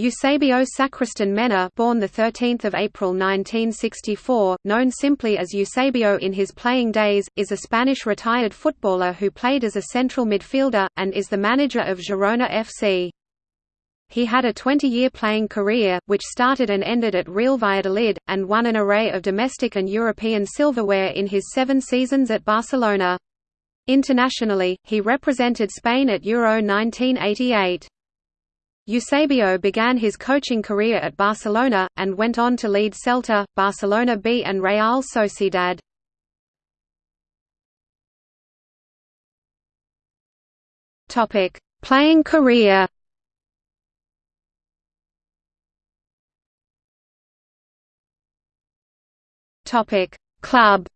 Eusebio Sacristan Mena born 13 April 1964, known simply as Eusebio in his playing days, is a Spanish retired footballer who played as a central midfielder, and is the manager of Girona FC. He had a 20-year playing career, which started and ended at Real Valladolid, and won an array of domestic and European silverware in his seven seasons at Barcelona. Internationally, he represented Spain at Euro 1988. Eusebio began his coaching career at Barcelona, and went on to lead Celta, Barcelona B and Real Sociedad. Playing career. Club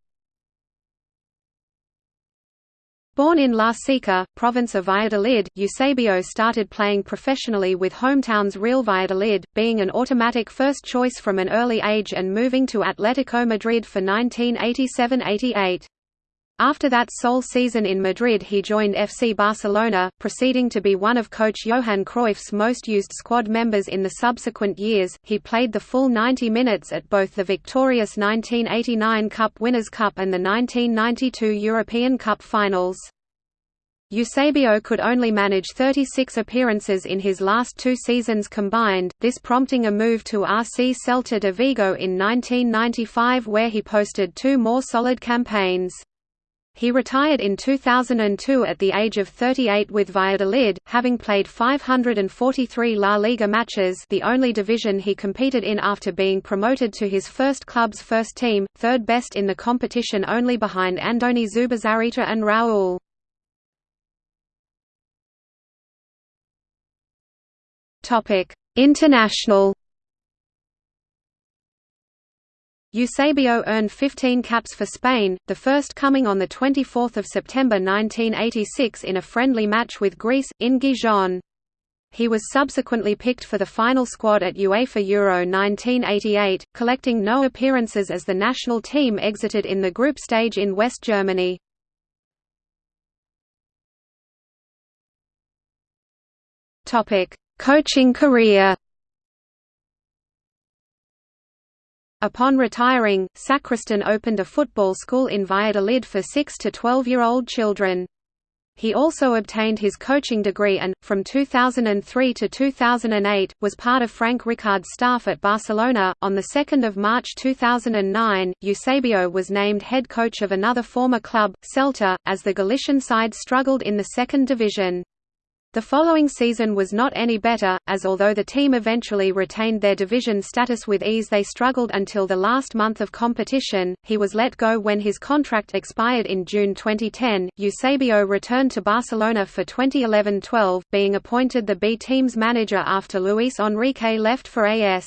Born in La Seca, province of Valladolid, Eusebio started playing professionally with hometowns Real Valladolid, being an automatic first choice from an early age and moving to Atletico Madrid for 1987–88. After that sole season in Madrid he joined FC Barcelona, proceeding to be one of coach Johan Cruyff's most used squad members in the subsequent years. He played the full 90 minutes at both the victorious 1989 Cup Winners' Cup and the 1992 European Cup finals. Eusebio could only manage 36 appearances in his last two seasons combined, this prompting a move to RC Celta de Vigo in 1995 where he posted two more solid campaigns. He retired in 2002 at the age of 38 with Valladolid, having played 543 La Liga matches the only division he competed in after being promoted to his first club's first team, third best in the competition only behind Andoni Zubizarreta and Raúl. International. Eusebio earned 15 caps for Spain, the first coming on 24 September 1986 in a friendly match with Greece, in Gijón. He was subsequently picked for the final squad at UEFA Euro 1988, collecting no appearances as the national team exited in the group stage in West Germany. Coaching career Upon retiring, Sacristan opened a football school in Valladolid for 6 to 12-year-old children. He also obtained his coaching degree and, from 2003 to 2008, was part of Frank Rijkaard's staff at Barcelona. On 2 March 2009, Eusebio was named head coach of another former club, Celta, as the Galician side struggled in the second division. The following season was not any better, as although the team eventually retained their division status with ease they struggled until the last month of competition. He was let go when his contract expired in June 2010. Eusebio returned to Barcelona for 2011-12, being appointed the B team's manager after Luis Enrique left for AS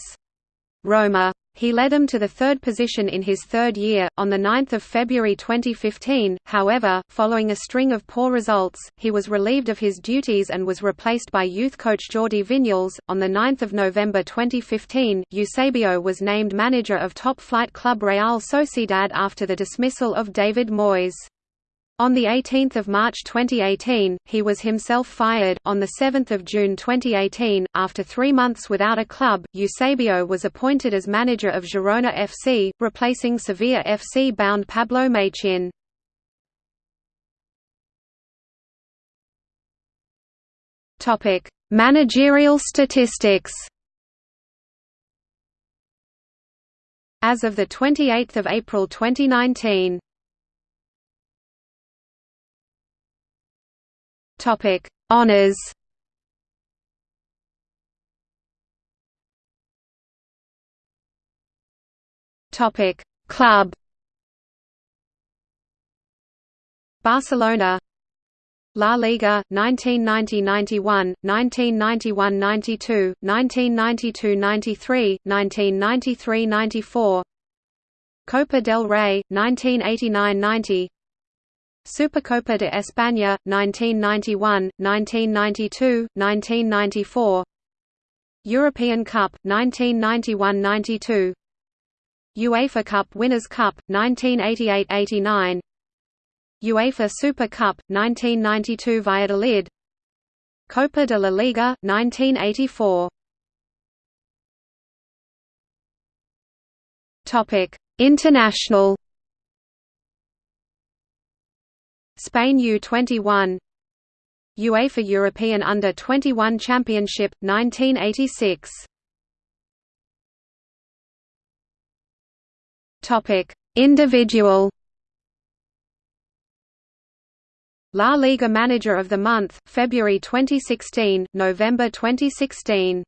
Roma. He led them to the third position in his third year. On 9 February 2015, however, following a string of poor results, he was relieved of his duties and was replaced by youth coach Jordi Vinyals. On 9 November 2015, Eusebio was named manager of top flight club Real Sociedad after the dismissal of David Moyes. On 18 March 2018, he was himself fired. On 7 June 2018, after three months without a club, Eusebio was appointed as manager of Girona FC, replacing Sevilla FC bound Pablo Machin. Managerial statistics As of 28 April 2019 Topic: Honors. Topic: Club. Barcelona La Liga 1990-91, 1991-92, 1992-93, 1993-94 Copa del Rey 1989-90 Supercopa de España, 1991, 1992, 1994 European Cup, 1991–92 UEFA Cup Winners' Cup, 1988–89 UEFA Super Cup, 1992 Valladolid. Copa de la Liga, 1984 International. Spain U21 UEFA European Under-21 Championship 1986 Topic: Individual. La Liga Manager of the Month, February 2016, November 2016